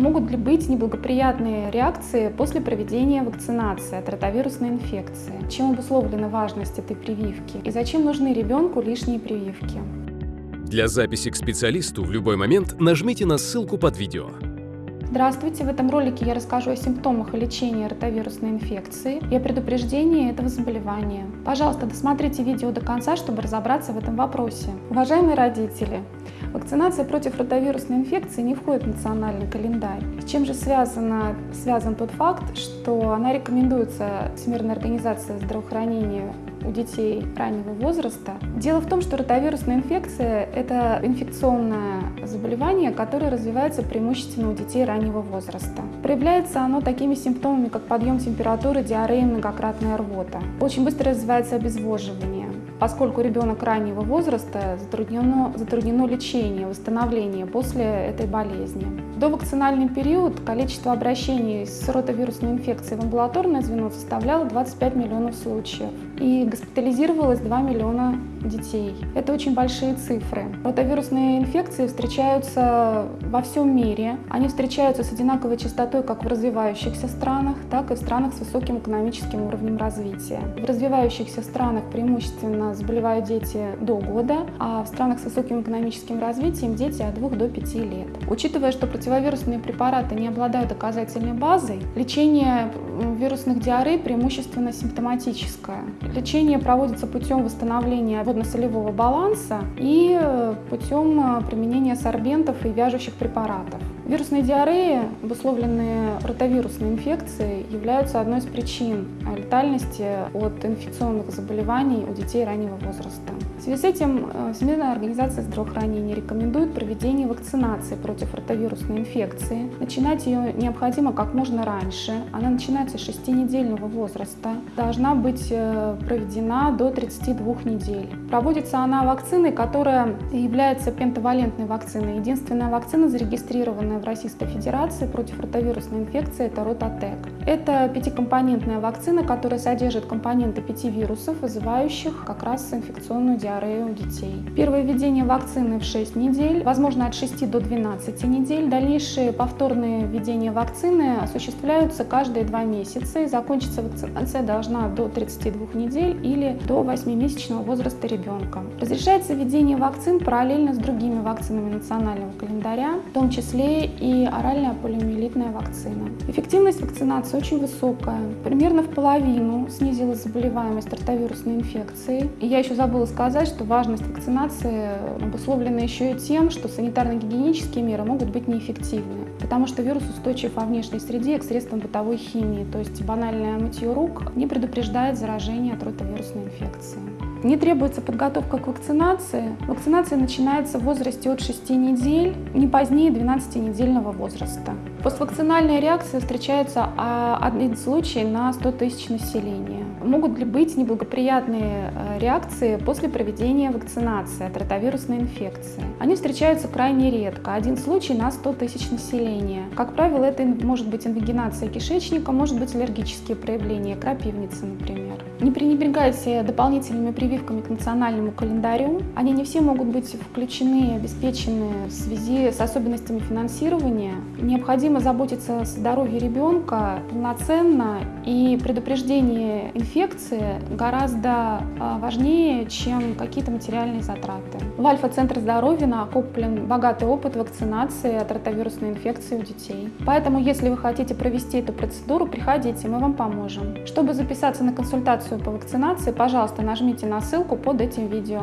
Могут ли быть неблагоприятные реакции после проведения вакцинации от ротовирусной инфекции? Чем обусловлена важность этой прививки? И зачем нужны ребенку лишние прививки? Для записи к специалисту в любой момент нажмите на ссылку под видео. Здравствуйте! В этом ролике я расскажу о симптомах и лечении ротовирусной инфекции и о предупреждении этого заболевания. Пожалуйста, досмотрите видео до конца, чтобы разобраться в этом вопросе. Уважаемые родители, вакцинация против ротовирусной инфекции не входит в национальный календарь. С чем же связано, связан тот факт, что она рекомендуется Всемирной организацией здравоохранения у детей раннего возраста. Дело в том, что ротовирусная инфекция – это инфекционное заболевание, которое развивается преимущественно у детей раннего возраста. Проявляется оно такими симптомами, как подъем температуры, диарея, многократная рвота. Очень быстро развивается обезвоживание. Поскольку ребенок раннего возраста, затруднено, затруднено лечение, восстановление после этой болезни. До вакцинальный период количество обращений с ротовирусной инфекцией в амбулаторное звено составляло 25 миллионов случаев и госпитализировалось 2 миллиона детей. Это очень большие цифры. Ротовирусные инфекции встречаются во всем мире. Они встречаются с одинаковой частотой как в развивающихся странах, так и в странах с высоким экономическим уровнем развития. В развивающихся странах преимущественно заболевают дети до года, а в странах с высоким экономическим развитием дети от 2 до 5 лет. Учитывая, что противовирусные препараты не обладают доказательной базой, лечение вирусных диарей преимущественно симптоматическое. Лечение проводится путем восстановления водно-солевого баланса и э, путем э, применения сорбентов и вяжущих препаратов. Вирусные диареи, обусловленные ротовирусной инфекцией, являются одной из причин летальности от инфекционных заболеваний у детей раннего возраста. В связи с этим э, Всемирная организация здравоохранения рекомендует проведение вакцинации против ротовирусной инфекции. Начинать ее необходимо как можно раньше. Она начинается с 6-недельного возраста. Должна быть э, проведена до 32 недель. Проводится она вакциной, которая является пентавалентной вакциной. Единственная вакцина, зарегистрированная в Российской Федерации против ротовирусной инфекции, это Рототек. Это пятикомпонентная вакцина, которая содержит компоненты пяти вирусов, вызывающих как раз инфекционную диарею у детей. Первое введение вакцины в 6 недель, возможно от 6 до 12 недель. Дальнейшие повторные введения вакцины осуществляются каждые два месяца и закончится вакцинация должна до 32 недель или до 8-месячного возраста ребенка. Разрешается введение вакцин параллельно с другими вакцинами национального календаря, в том числе и оральная полиомиелитная вакцина. Эффективность вакцинации очень высокая. Примерно в половину снизилась заболеваемость ротовирусной инфекцией. И я еще забыла сказать, что важность вакцинации обусловлена еще и тем, что санитарно-гигиенические меры могут быть неэффективны, потому что вирус устойчив во внешней среде к средствам бытовой химии, то есть банальное мытье рук не предупреждает заражение от ротовирусной инфекции. Не требуется подготовка к вакцинации. Вакцинация начинается в возрасте от 6 недель, не позднее 12-недельного возраста. Поствакцинальная реакция встречается а, один случай на 100 тысяч населения. Могут ли быть неблагоприятные э, реакции после проведения вакцинации от ротовирусной инфекции? Они встречаются крайне редко, один случай на 100 тысяч населения. Как правило, это может быть инвагинация кишечника, может быть аллергические проявления, крапивницы, например. Не пренебрегайте дополнительными прививками к национальному календарю. Они не все могут быть включены и обеспечены в связи с особенностями финансирования. Необходимо заботиться о здоровье ребенка полноценно, и предупреждение инфекции гораздо а, важнее, чем какие-то материальные затраты. В Альфа-центр здоровья накоплен богатый опыт вакцинации от ротовирусной инфекции у детей. Поэтому, если вы хотите провести эту процедуру, приходите, мы вам поможем. Чтобы записаться на консультацию по вакцинации, пожалуйста, нажмите на ссылку под этим видео.